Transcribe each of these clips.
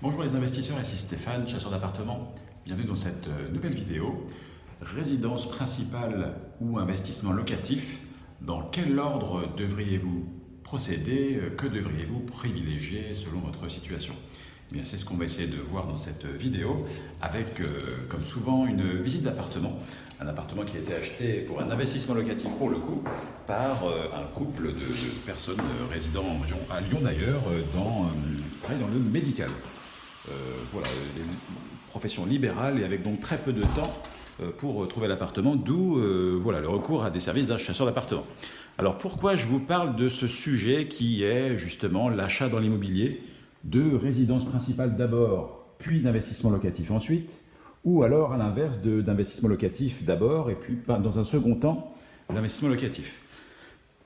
Bonjour les investisseurs, ici Stéphane, chasseur d'appartements. Bienvenue dans cette euh, nouvelle vidéo. Résidence principale ou investissement locatif, dans quel ordre devriez-vous procéder Que devriez-vous privilégier selon votre situation? Eh c'est ce qu'on va essayer de voir dans cette vidéo avec, euh, comme souvent, une visite d'appartement. Un appartement qui a été acheté pour un investissement locatif pour le coup par euh, un couple de, personnes résidant à Lyon d'ailleurs, dans, dans le médical. Euh, voilà, une profession libérale et avec donc très peu de temps euh, pour trouver l'appartement, d'où euh, voilà, le recours à des services d'un chasseur d'appartement. Alors pourquoi je vous parle de ce sujet qui est justement l'achat dans l'immobilier de résidence principale d'abord, puis d'investissement locatif ensuite, ou alors à l'inverse d'investissement locatif d'abord et puis dans un second temps l'investissement locatif?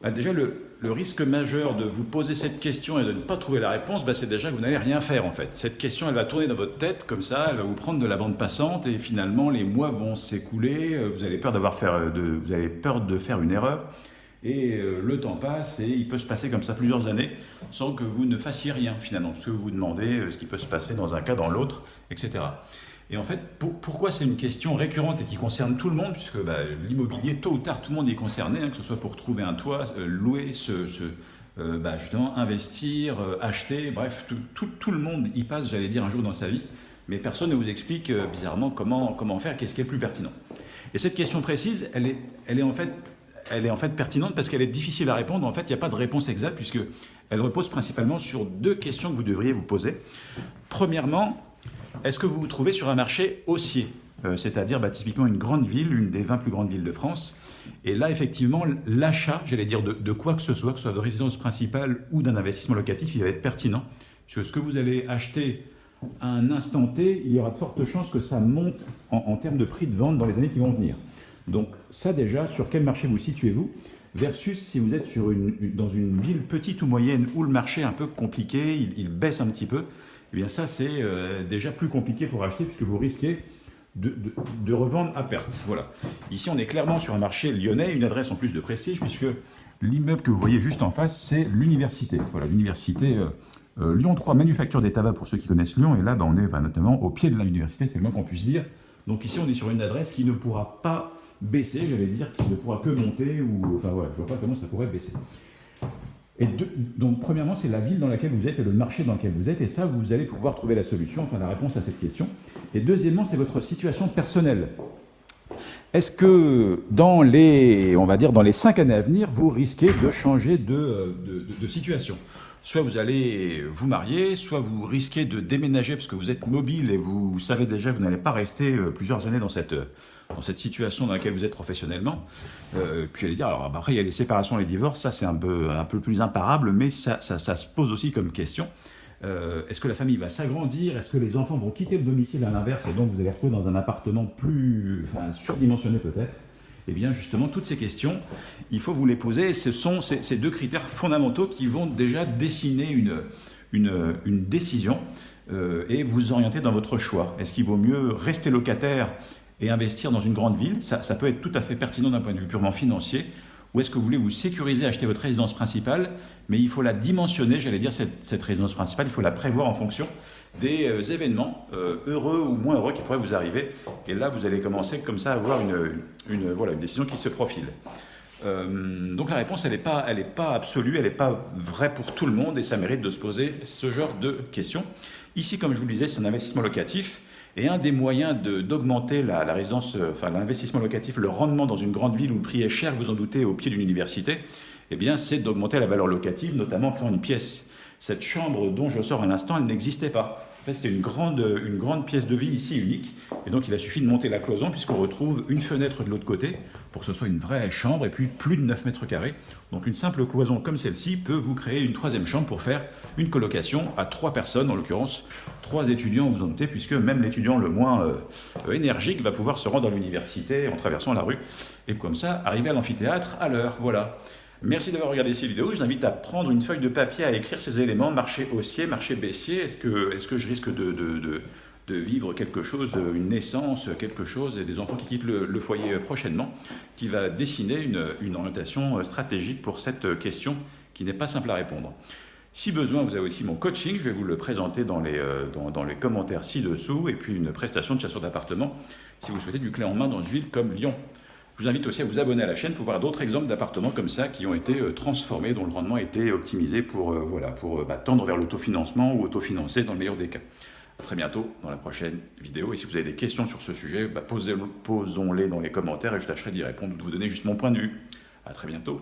Bah, déjà, le, risque majeur de vous poser cette question et de ne pas trouver la réponse, bah, c'est déjà que vous n'allez rien faire en fait. Cette question, elle va tourner dans votre tête comme ça, elle va vous prendre de la bande passante et finalement les mois vont s'écouler, euh, vous avez peur faire, de, vous avez peur de faire une erreur et euh, le temps passe et il peut se passer comme ça plusieurs années sans que vous ne fassiez rien finalement, parce que vous vous demandez euh, ce qui peut se passer dans un cas, dans l'autre, etc. Et en fait, pourquoi c'est une question récurrente et qui concerne tout le monde, puisque bah, l'immobilier, tôt ou tard, tout le monde est concerné, hein, que ce soit pour trouver un toit, euh, louer, se, euh, bah, justement investir, euh, acheter, bref, tout, le monde y passe, j'allais dire, un jour dans sa vie, mais personne ne vous explique bizarrement comment, comment faire, qu'est-ce qui est le plus pertinent. Et cette question précise, elle est, elle est en fait elle est en fait pertinente parce qu'elle est difficile à répondre. En fait, il n'y a pas de réponse exacte puisque elle repose principalement sur deux questions que vous devriez vous poser. Premièrement, est-ce que vous vous trouvez sur un marché haussier euh, c'est-à-dire bah, typiquement une grande ville, une des 20 plus grandes villes de France. Et là, effectivement, l'achat, j'allais dire, de, quoi que ce soit, que ce soit de résidence principale ou d'un investissement locatif, il va être pertinent. Parce que ce que vous allez acheter à un instant T, il y aura de fortes chances que ça monte en, termes de prix de vente dans les années qui vont venir. Donc ça déjà, sur quel marché vous situez-vous? Versus si vous êtes sur une, dans une ville petite ou moyenne où le marché est un peu compliqué, il baisse un petit peu, eh bien ça c'est euh, déjà plus compliqué pour acheter puisque vous risquez de, revendre à perte. Voilà. Ici on est clairement sur un marché lyonnais, une adresse en plus de prestige puisque l'immeuble que vous voyez juste en face c'est l'université. Voilà, l'université euh, euh, Lyon 3, manufacture des tabacs pour ceux qui connaissent Lyon et là ben, on est notamment au pied de l'université, c'est le moins qu'on puisse dire. Donc ici on est sur une adresse qui ne pourra pas baisser, j'allais dire, qui ne pourra que monter ou enfin voilà, je vois pas comment ça pourrait baisser. Et donc, premièrement, c'est la ville dans laquelle vous êtes et le marché dans lequel vous êtes, et ça, vous allez pouvoir trouver la solution, enfin la réponse à cette question. Et deuxièmement, c'est votre situation personnelle. Est-ce que dans les, on va dire, dans les cinq années à venir, vous risquez de changer de, situation? Soit vous allez vous marier, soit vous risquez de déménager parce que vous êtes mobile et vous savez déjà que vous n'allez pas rester euh, plusieurs années dans cette, dans cette situation dans laquelle vous êtes professionnellement. Euh, puis j'allais dire, alors après il y a les séparations, les divorces, ça c'est un peu, un peu plus imparable, mais ça, ça, se pose aussi comme question. Euh, est-ce que la famille va s'agrandir? Est-ce que les enfants vont quitter le domicile à l'inverse et donc vous allez retrouver dans un appartement plus enfin, surdimensionné peut-être? Eh bien, justement, toutes ces questions, il faut vous les poser. Ce sont ces, deux critères fondamentaux qui vont déjà dessiner une, une, décision euh, et vous orienter dans votre choix. Est-ce qu'il vaut mieux rester locataire et investir dans une grande ville? Ça peut être tout à fait pertinent d'un point de vue purement financier. Ou est-ce que vous voulez vous sécuriser, acheter votre résidence principale, mais il faut la dimensionner, j'allais dire, cette, résidence principale, il faut la prévoir en fonction des euh, événements euh, heureux ou moins heureux qui pourraient vous arriver. Et là, vous allez commencer comme ça à avoir une, une voilà, une décision qui se profile. Euh, donc la réponse, elle n'est pas absolue, elle n'est pas vraie pour tout le monde et ça mérite de se poser ce genre de questions. Ici, comme je vous le disais, c'est un investissement locatif. Et un des moyens d'augmenter la, résidence, enfin l'investissement locatif, le rendement dans une grande ville où le prix est cher, vous en doutez, au pied d'une université, eh bien, c'est d'augmenter la valeur locative, notamment quand une pièce cette chambre dont je sors à l'instant, elle n'existait pas. En fait, c'était une grande, une grande pièce de vie ici unique. Et donc, il a suffi de monter la cloison puisqu'on retrouve une fenêtre de l'autre côté pour que ce soit une vraie chambre et puis plus de 9 mètres carrés. Donc, une simple cloison comme celle-ci peut vous créer une troisième chambre pour faire une colocation à trois personnes, en l'occurrence trois étudiants, vous en doutez, puisque même l'étudiant le moins euh, énergique va pouvoir se rendre à l'université en traversant la rue et comme ça arriver à l'amphithéâtre à l'heure. Voilà. Merci d'avoir regardé cette vidéo. Je vous invite à prendre une feuille de papier, à écrire ces éléments, marché haussier, marché baissier. Est-ce que, je risque de, vivre quelque chose, une naissance, quelque chose, et des enfants qui quittent le, foyer prochainement, qui va dessiner une, orientation stratégique pour cette question qui n'est pas simple à répondre. Si besoin, vous avez aussi mon coaching, je vais vous le présenter dans les, euh, dans, les commentaires ci-dessous, et puis une prestation de chasseur d'appartement si vous souhaitez du clé en main dans une ville comme Lyon. Je vous invite aussi à vous abonner à la chaîne pour voir d'autres exemples d'appartements comme ça qui ont été euh, transformés, dont le rendement a été optimisé pour, euh, pour bah, tendre vers l'autofinancement ou autofinancer dans le meilleur des cas. A très bientôt dans la prochaine vidéo. Et si vous avez des questions sur ce sujet, bah, posons-les dans les commentaires et je tâcherai d'y répondre, de vous donner juste mon point de vue. A très bientôt.